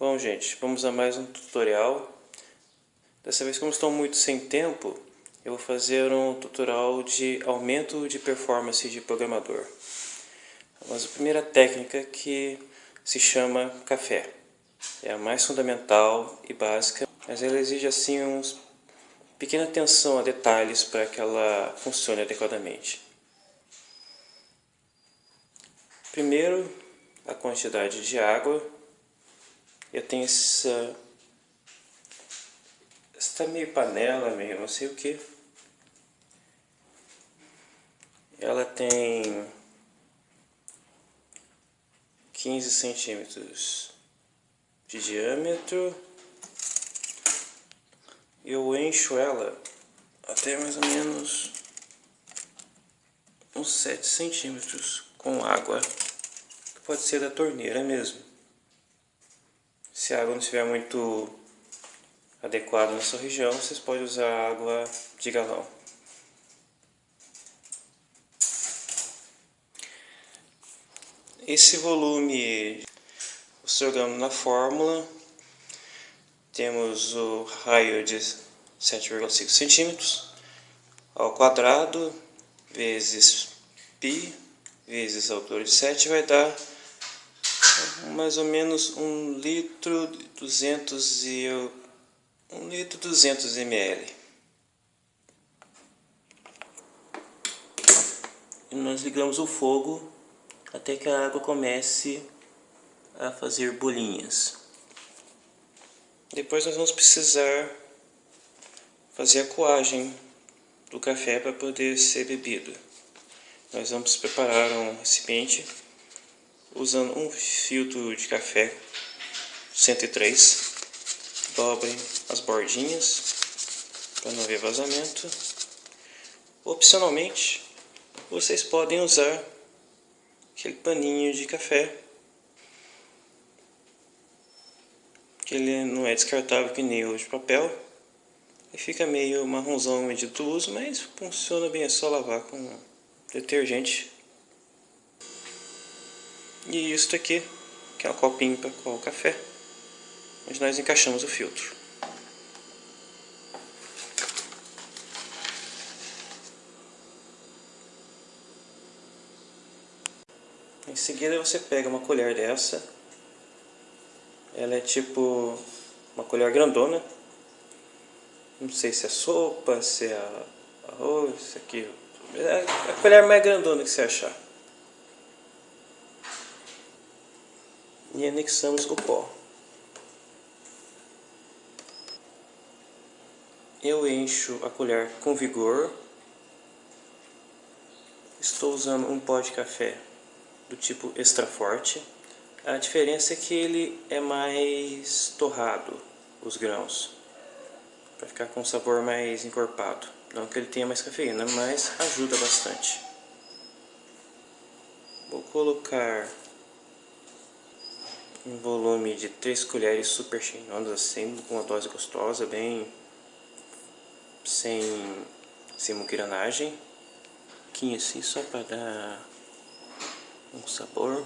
Bom gente, vamos a mais um tutorial. Dessa vez como estou muito sem tempo, eu vou fazer um tutorial de aumento de performance de programador. Mas a primeira técnica que se chama café. É a mais fundamental e básica, mas ela exige assim uns pequena atenção a detalhes para que ela funcione adequadamente. Primeiro, a quantidade de água eu tenho essa... Essa meio panela, meio não sei o que. Ela tem 15 centímetros de diâmetro. Eu encho ela até mais ou menos uns 7 centímetros com água, que pode ser da torneira mesmo. Se a água não estiver muito adequada na sua região, vocês podem usar água de galão. Esse volume, jogando na fórmula, temos o raio de 7,5 centímetros ao quadrado vezes π vezes a altura de 7 vai dar mais ou menos um litro 200 e um litro 200 ml. E nós ligamos o fogo até que a água comece a fazer bolinhas. Depois nós vamos precisar fazer a coagem do café para poder ser bebido. Nós vamos preparar um recipiente usando um filtro de café 103 dobrem as bordinhas para não haver vazamento. Opcionalmente vocês podem usar aquele paninho de café que ele não é descartável que nem o de papel. E fica meio marronzão medito uso mas funciona bem é só lavar com detergente e isso aqui, que é um copinho para o café, onde nós encaixamos o filtro. Em seguida você pega uma colher dessa, ela é tipo uma colher grandona, não sei se é sopa, se é arroz, isso aqui, é a colher mais grandona que você achar. E anexamos o pó. Eu encho a colher com vigor. Estou usando um pó de café do tipo extra forte. A diferença é que ele é mais torrado, os grãos, para ficar com um sabor mais encorpado. Não que ele tenha mais cafeína, mas ajuda bastante. Vou colocar um volume de 3 colheres super cheinondas assim, com uma dose gostosa, bem sem, sem muquiranagem. Aqui assim, só para dar um sabor.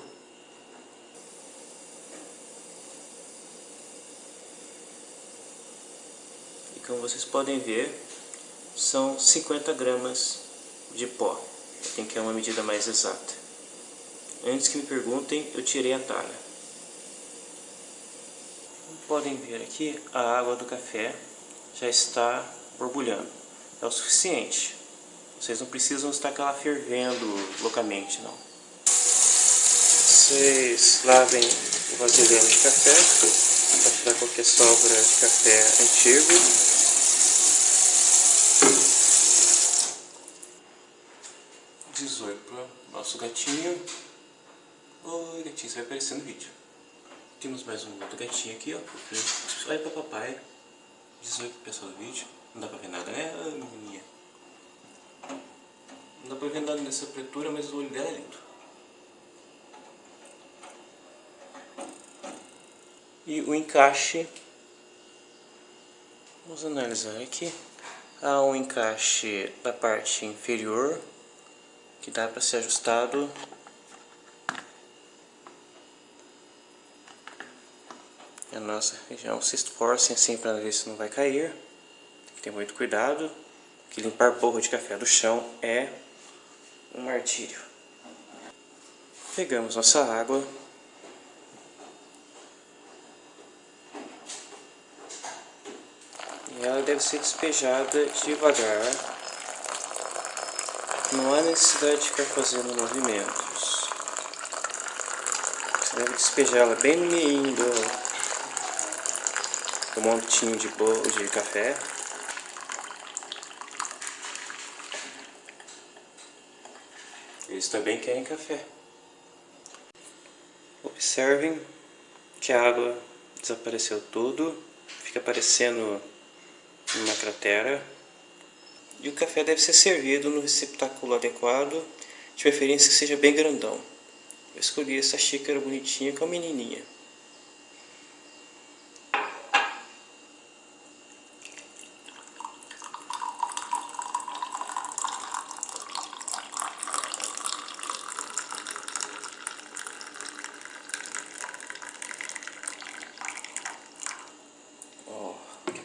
E como vocês podem ver, são 50 gramas de pó. Tem que é uma medida mais exata. Antes que me perguntem, eu tirei a talha podem ver aqui, a água do café já está borbulhando. É o suficiente. Vocês não precisam estar aquela fervendo loucamente, não. Vocês lavem o vasilhame de café para tirar qualquer sobra de café antigo. Dezoito para nosso gatinho. Oi gatinho, você vai aparecer no vídeo. Temos mais um outro gatinho aqui, ó. Olha pra papai. Diz oi pro pessoal do vídeo. Não dá pra ver nada, né, ah, menininha? Não dá pra ver nada nessa pretura, mas o olho dela é lindo. E o encaixe. Vamos analisar aqui. Há um encaixe da parte inferior que dá para ser ajustado a nossa região se esforcem assim para ver se não vai cair. Tem que ter muito cuidado, que limpar borra de café do chão é um martírio. Pegamos nossa água. E ela deve ser despejada devagar. Não há necessidade de ficar fazendo movimentos. Você deve despejar ela bem no meio do montinho de, bolo, de café. Eles também querem café. Observem que a água desapareceu tudo, fica parecendo uma cratera. E o café deve ser servido no receptáculo adequado, de preferência que seja bem grandão. Eu escolhi essa xícara bonitinha com a menininha.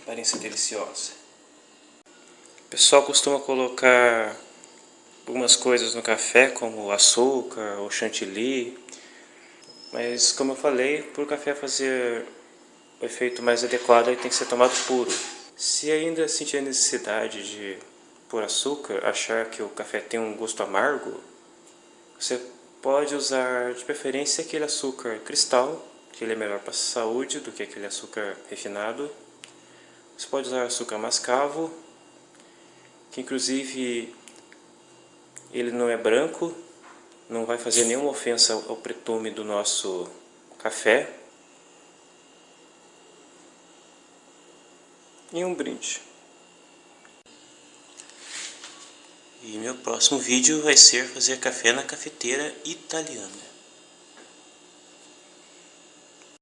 Aparência deliciosa. O pessoal costuma colocar algumas coisas no café, como açúcar ou chantilly, mas como eu falei, para o café fazer o efeito mais adequado, ele tem que ser tomado puro. Se ainda sentir a necessidade de pôr açúcar, achar que o café tem um gosto amargo, você pode usar de preferência aquele açúcar cristal, que ele é melhor para a saúde do que aquele açúcar refinado. Você pode usar açúcar mascavo, que inclusive ele não é branco, não vai fazer nenhuma ofensa ao pretume do nosso café. E um brinde. E meu próximo vídeo vai ser fazer café na cafeteira italiana.